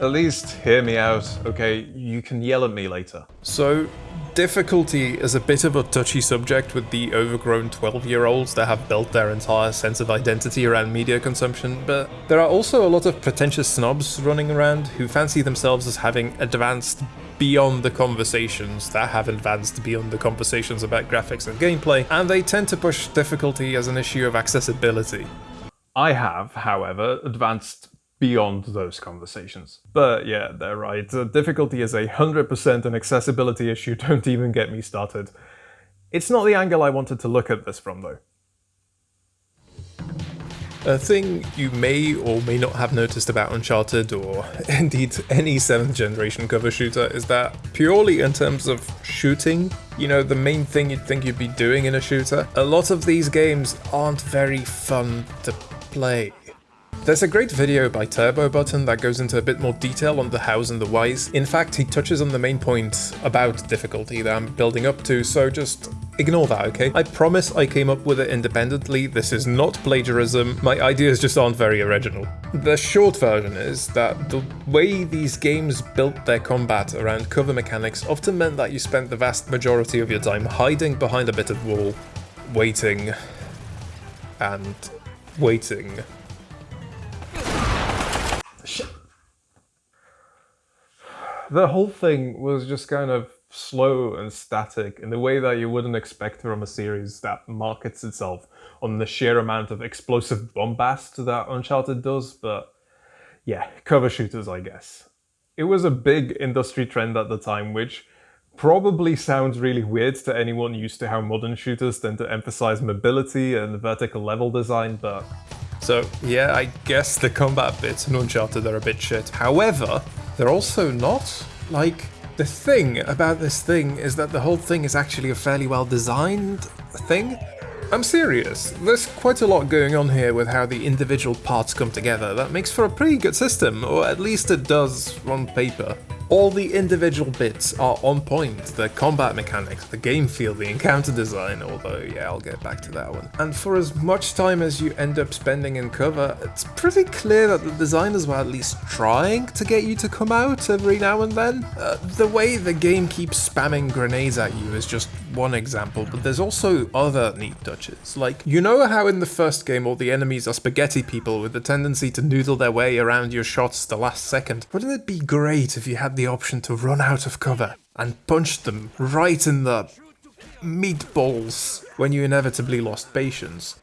At least hear me out, okay? You can yell at me later. So, difficulty is a bit of a touchy subject with the overgrown 12 year olds that have built their entire sense of identity around media consumption, but there are also a lot of pretentious snobs running around who fancy themselves as having advanced beyond the conversations that have advanced beyond the conversations about graphics and gameplay, and they tend to push difficulty as an issue of accessibility. I have, however, advanced beyond those conversations. But yeah, they're right. The difficulty is a 100% an accessibility issue, don't even get me started. It's not the angle I wanted to look at this from though. A thing you may or may not have noticed about Uncharted, or indeed any 7th generation cover shooter, is that purely in terms of shooting, you know, the main thing you'd think you'd be doing in a shooter, a lot of these games aren't very fun to play. There's a great video by Turbo Button that goes into a bit more detail on the hows and the whys. In fact, he touches on the main point about difficulty that I'm building up to, so just ignore that, okay? I promise I came up with it independently, this is not plagiarism, my ideas just aren't very original. The short version is that the way these games built their combat around cover mechanics often meant that you spent the vast majority of your time hiding behind a bit of wall, waiting, and waiting. The whole thing was just kind of slow and static in the way that you wouldn't expect from a series that markets itself on the sheer amount of explosive bombast that Uncharted does, but yeah, cover shooters, I guess. It was a big industry trend at the time, which probably sounds really weird to anyone used to how modern shooters tend to emphasize mobility and vertical level design, but... So yeah, I guess the combat bits in Uncharted are a bit shit. However, they're also not. Like, the thing about this thing is that the whole thing is actually a fairly well designed thing. I'm serious, there's quite a lot going on here with how the individual parts come together that makes for a pretty good system, or at least it does on paper. All the individual bits are on point, the combat mechanics, the game feel, the encounter design, although yeah, I'll get back to that one. And for as much time as you end up spending in cover, it's pretty clear that the designers were at least trying to get you to come out every now and then. Uh, the way the game keeps spamming grenades at you is just one example, but there's also other neat touches. Like, you know how in the first game all the enemies are spaghetti people with the tendency to noodle their way around your shots the last second? Wouldn't it be great if you had the option to run out of cover and punch them right in the meatballs when you inevitably lost patience.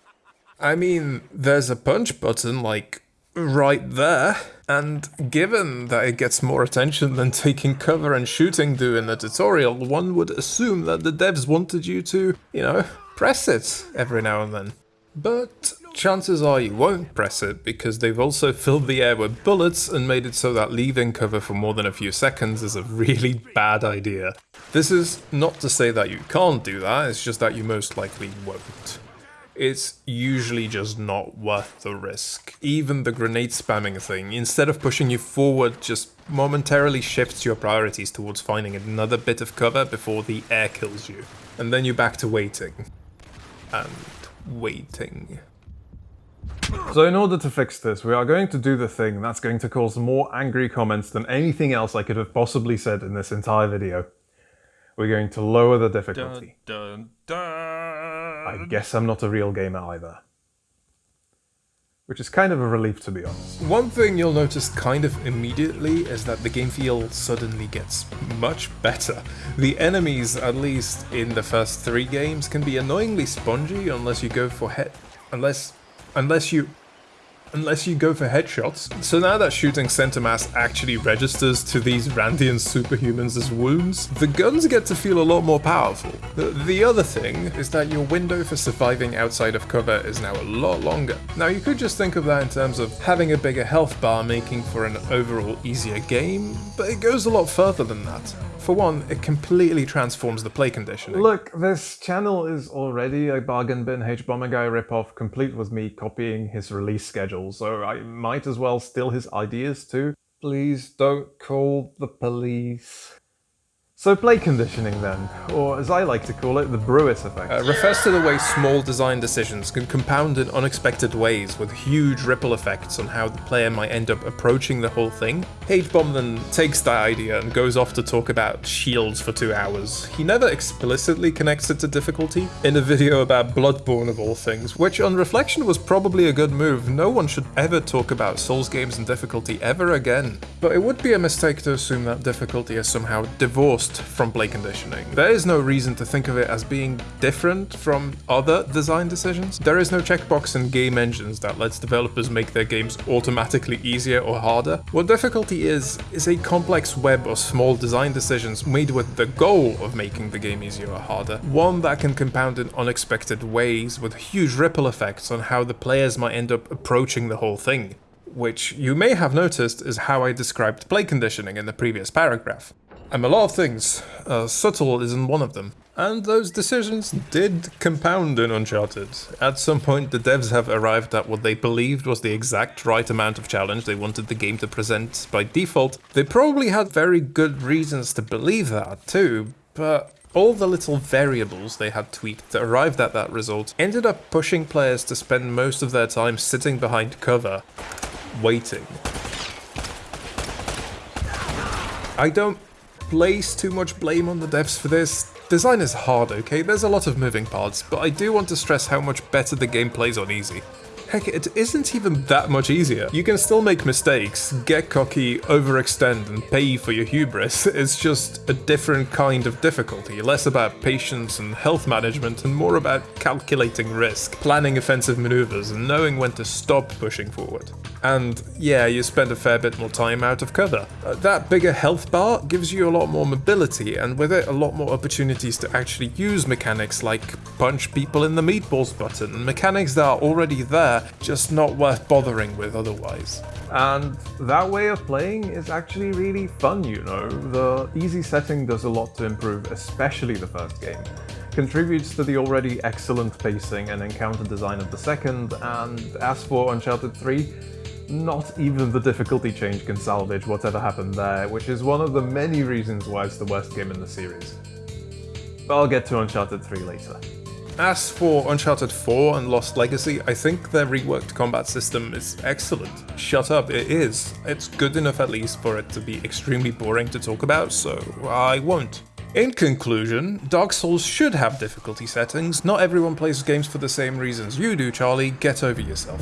I mean, there's a punch button, like, right there. And given that it gets more attention than taking cover and shooting do in the tutorial, one would assume that the devs wanted you to, you know, press it every now and then. But chances are you won't press it because they've also filled the air with bullets and made it so that leaving cover for more than a few seconds is a really bad idea. This is not to say that you can't do that, it's just that you most likely won't. It's usually just not worth the risk. Even the grenade spamming thing, instead of pushing you forward, just momentarily shifts your priorities towards finding another bit of cover before the air kills you. And then you're back to waiting. And waiting. So in order to fix this, we are going to do the thing that's going to cause more angry comments than anything else I could have possibly said in this entire video. We're going to lower the difficulty. Dun, dun, dun. I guess I'm not a real gamer either. Which is kind of a relief to be honest. One thing you'll notice kind of immediately is that the game feel suddenly gets much better. The enemies, at least in the first three games, can be annoyingly spongy unless you go for head... unless unless you unless you go for headshots. So now that shooting center mass actually registers to these Randian superhumans as wounds, the guns get to feel a lot more powerful. The, the, other thing is that your window for surviving outside of cover is now a lot longer. Now you could just think of that in terms of having a bigger health bar making for an overall easier game, but it goes a lot further than that. For one, it completely transforms the play conditioning. Look, this channel is already a bargain bin Hbomberguy ripoff, complete with me copying his release schedule, so I might as well steal his ideas too. Please don't call the police. So play conditioning then, or as I like to call it, the Brewis effect. Uh, refers to the way small design decisions can compound in unexpected ways with huge ripple effects on how the player might end up approaching the whole thing. H-Bomb then takes that idea and goes off to talk about shields for two hours. He never explicitly connects it to difficulty in a video about Bloodborne of all things, which on reflection was probably a good move. No one should ever talk about Souls games and difficulty ever again. But it would be a mistake to assume that difficulty is somehow divorced from play conditioning. There is no reason to think of it as being different from other design decisions. There is no checkbox in game engines that lets developers make their games automatically easier or harder. What difficulty is, is a complex web of small design decisions made with the goal of making the game easier or harder. One that can compound in unexpected ways with huge ripple effects on how the players might end up approaching the whole thing which you may have noticed is how I described play conditioning in the previous paragraph. I'm a lot of things. Uh, subtle isn't one of them. And those decisions did compound in Uncharted. At some point, the devs have arrived at what they believed was the exact right amount of challenge they wanted the game to present by default. They probably had very good reasons to believe that, too, but all the little variables they had tweaked that arrived at that result ended up pushing players to spend most of their time sitting behind cover, waiting. I don't place too much blame on the devs for this. Design is hard, okay? There's a lot of moving parts, but I do want to stress how much better the game plays on easy. Heck, it isn't even that much easier. You can still make mistakes, get cocky, overextend, and pay for your hubris. It's just a different kind of difficulty, less about patience and health management, and more about calculating risk, planning offensive maneuvers, and knowing when to stop pushing forward. And yeah, you spend a fair bit more time out of cover. Uh, that bigger health bar gives you a lot more mobility, and with it a lot more opportunities to actually use mechanics like punch people in the meatballs button, mechanics that are already there, just not worth bothering with otherwise. And that way of playing is actually really fun, you know. The easy setting does a lot to improve, especially the first game contributes to the already excellent pacing and encounter design of the second, and as for Uncharted 3, not even the difficulty change can salvage whatever happened there, which is one of the many reasons why it's the worst game in the series. But I'll get to Uncharted 3 later. As for Uncharted 4 and Lost Legacy, I think their reworked combat system is excellent. Shut up, it is. It's good enough at least for it to be extremely boring to talk about, so I won't. In conclusion, Dark Souls should have difficulty settings. Not everyone plays games for the same reasons you do, Charlie. Get over yourself.